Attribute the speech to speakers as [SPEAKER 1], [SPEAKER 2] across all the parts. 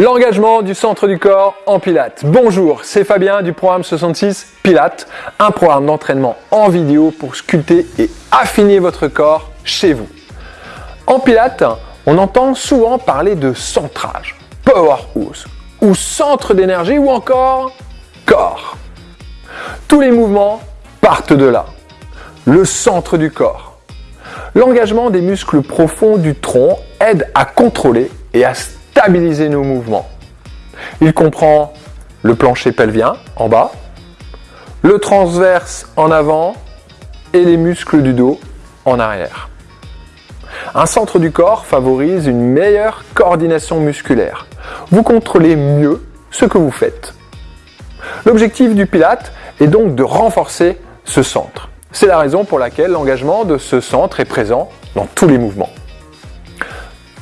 [SPEAKER 1] L'engagement du centre du corps en Pilates. Bonjour, c'est Fabien du programme 66 Pilates, un programme d'entraînement en vidéo pour sculpter et affiner votre corps chez vous. En Pilates, on entend souvent parler de centrage, powerhouse, ou centre d'énergie ou encore corps. Tous les mouvements partent de là, le centre du corps. L'engagement des muscles profonds du tronc aide à contrôler et à stabiliser nos mouvements. Il comprend le plancher pelvien en bas, le transverse en avant et les muscles du dos en arrière. Un centre du corps favorise une meilleure coordination musculaire. Vous contrôlez mieux ce que vous faites. L'objectif du Pilate est donc de renforcer ce centre. C'est la raison pour laquelle l'engagement de ce centre est présent dans tous les mouvements.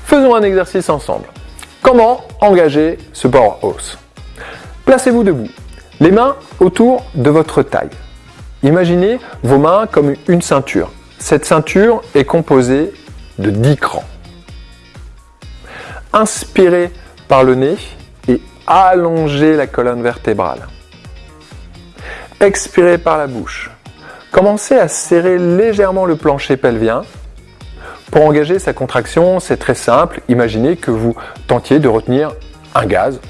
[SPEAKER 1] Faisons un exercice ensemble. Comment engager ce powerhouse Placez-vous debout, les mains autour de votre taille. Imaginez vos mains comme une ceinture. Cette ceinture est composée de 10 crans. Inspirez par le nez et allongez la colonne vertébrale. Expirez par la bouche. Commencez à serrer légèrement le plancher pelvien. Pour engager sa contraction, c'est très simple. Imaginez que vous tentiez de retenir un gaz,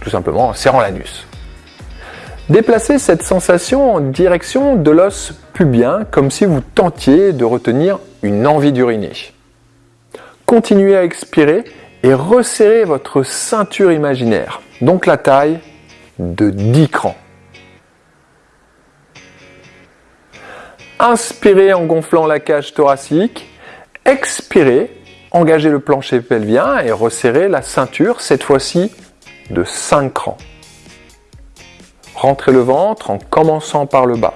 [SPEAKER 1] tout simplement en serrant l'anus. Déplacez cette sensation en direction de l'os pubien comme si vous tentiez de retenir une envie d'uriner. Continuez à expirer et resserrez votre ceinture imaginaire, donc la taille de 10 crans. Inspirez en gonflant la cage thoracique, expirez, engagez le plancher pelvien et resserrez la ceinture, cette fois-ci de 5 crans. Rentrez le ventre en commençant par le bas.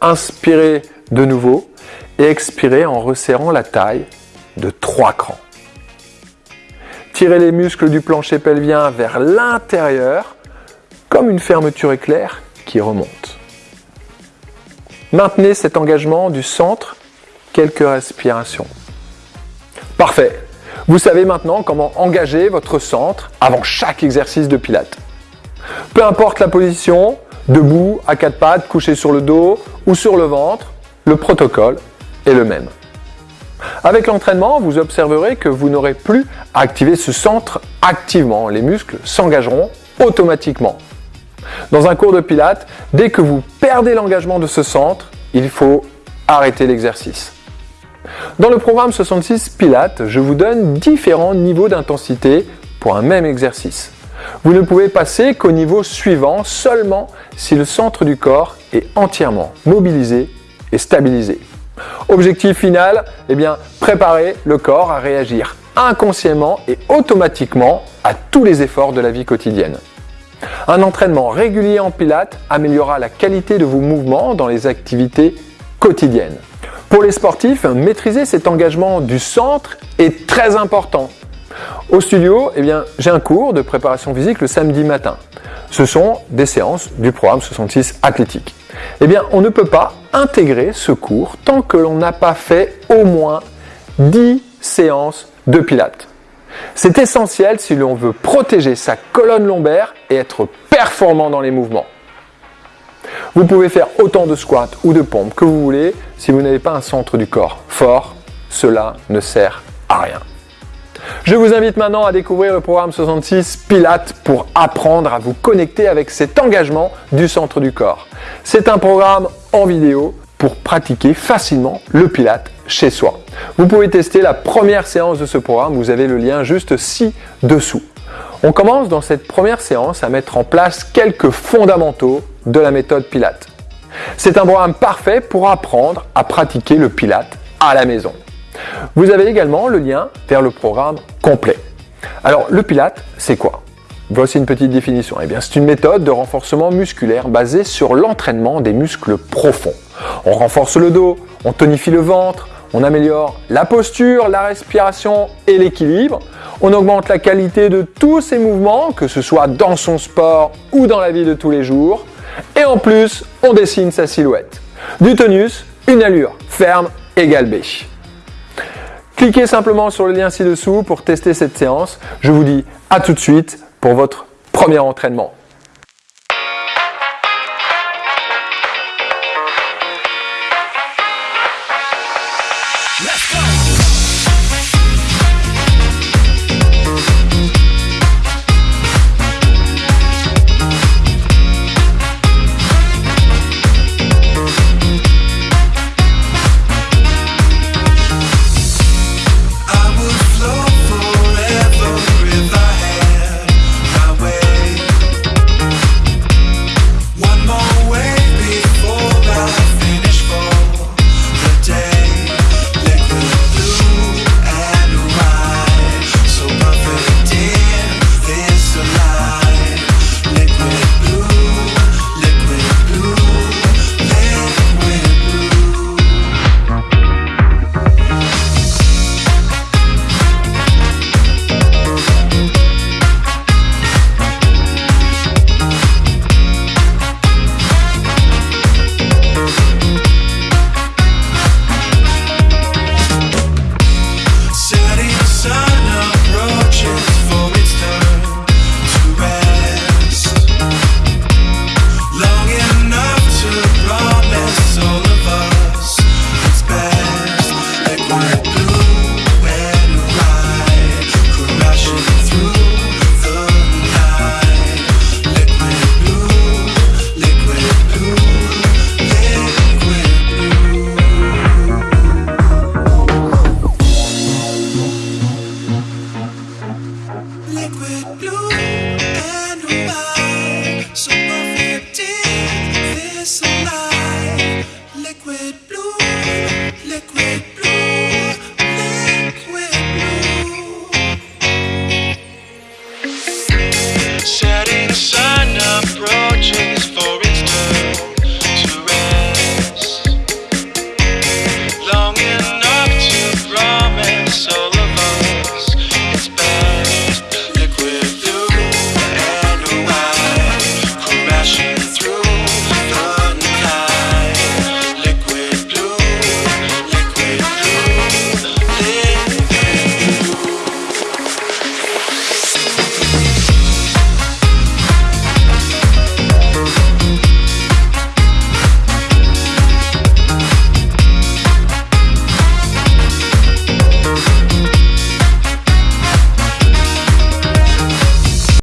[SPEAKER 1] Inspirez de nouveau et expirez en resserrant la taille de 3 crans. Tirez les muscles du plancher pelvien vers l'intérieur comme une fermeture éclair qui remonte. Maintenez cet engagement du centre quelques respirations. Parfait. Vous savez maintenant comment engager votre centre avant chaque exercice de pilates. Peu importe la position, debout, à quatre pattes, couché sur le dos ou sur le ventre, le protocole est le même. Avec l'entraînement, vous observerez que vous n'aurez plus à activer ce centre activement. Les muscles s'engageront automatiquement. Dans un cours de pilates, dès que vous perdez l'engagement de ce centre, il faut arrêter l'exercice. Dans le programme 66 Pilates, je vous donne différents niveaux d'intensité pour un même exercice. Vous ne pouvez passer qu'au niveau suivant seulement si le centre du corps est entièrement mobilisé et stabilisé. Objectif final, eh préparer le corps à réagir inconsciemment et automatiquement à tous les efforts de la vie quotidienne. Un entraînement régulier en pilates améliorera la qualité de vos mouvements dans les activités quotidiennes. Pour les sportifs, maîtriser cet engagement du centre est très important. Au studio, eh j'ai un cours de préparation physique le samedi matin. Ce sont des séances du programme 66 athlétique. Eh bien, on ne peut pas intégrer ce cours tant que l'on n'a pas fait au moins 10 séances de pilates. C'est essentiel si l'on veut protéger sa colonne lombaire et être performant dans les mouvements. Vous pouvez faire autant de squats ou de pompes que vous voulez, si vous n'avez pas un centre du corps fort, cela ne sert à rien. Je vous invite maintenant à découvrir le programme 66 Pilates pour apprendre à vous connecter avec cet engagement du centre du corps. C'est un programme en vidéo pour pratiquer facilement le Pilate chez soi. Vous pouvez tester la première séance de ce programme, vous avez le lien juste ci-dessous. On commence dans cette première séance à mettre en place quelques fondamentaux de la méthode Pilate. C'est un programme parfait pour apprendre à pratiquer le Pilate à la maison. Vous avez également le lien vers le programme complet. Alors le Pilate, c'est quoi? Voici une petite définition. Eh bien, c'est une méthode de renforcement musculaire basée sur l'entraînement des muscles profonds. On renforce le dos, on tonifie le ventre, on améliore la posture, la respiration et l'équilibre. On augmente la qualité de tous ses mouvements, que ce soit dans son sport ou dans la vie de tous les jours. Et en plus, on dessine sa silhouette. Du tonus, une allure ferme et galbée. Cliquez simplement sur le lien ci-dessous pour tester cette séance. Je vous dis à tout de suite pour votre premier entraînement.